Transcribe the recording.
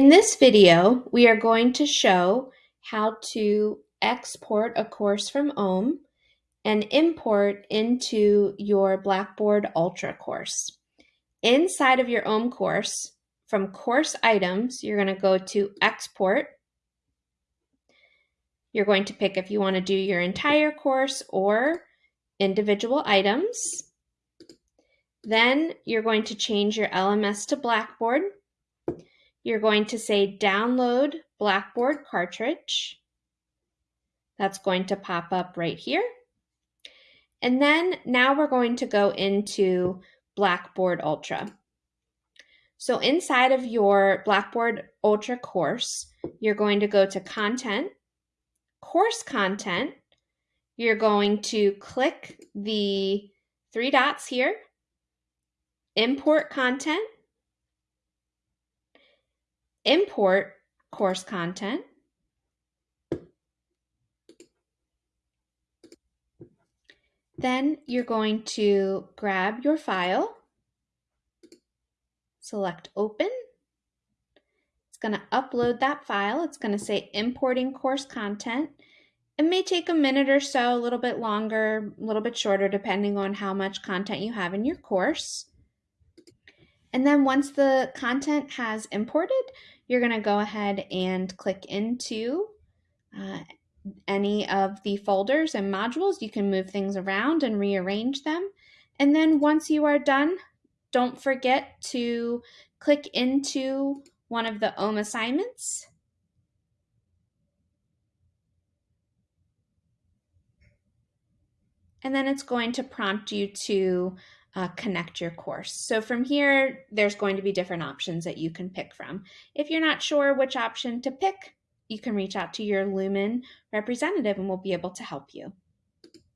In this video, we are going to show how to export a course from OHM and import into your Blackboard Ultra course. Inside of your OHM course, from course items, you're going to go to export. You're going to pick if you want to do your entire course or individual items. Then you're going to change your LMS to Blackboard you're going to say download Blackboard cartridge. That's going to pop up right here. And then now we're going to go into Blackboard Ultra. So inside of your Blackboard Ultra course, you're going to go to Content, Course Content. You're going to click the three dots here, Import Content, import course content. Then you're going to grab your file, select open. It's going to upload that file. It's going to say importing course content. It may take a minute or so, a little bit longer, a little bit shorter, depending on how much content you have in your course. And then once the content has imported, you're going to go ahead and click into uh, any of the folders and modules. You can move things around and rearrange them. And then once you are done, don't forget to click into one of the OHM assignments. And then it's going to prompt you to uh, connect your course. So from here, there's going to be different options that you can pick from. If you're not sure which option to pick, you can reach out to your Lumen representative and we'll be able to help you.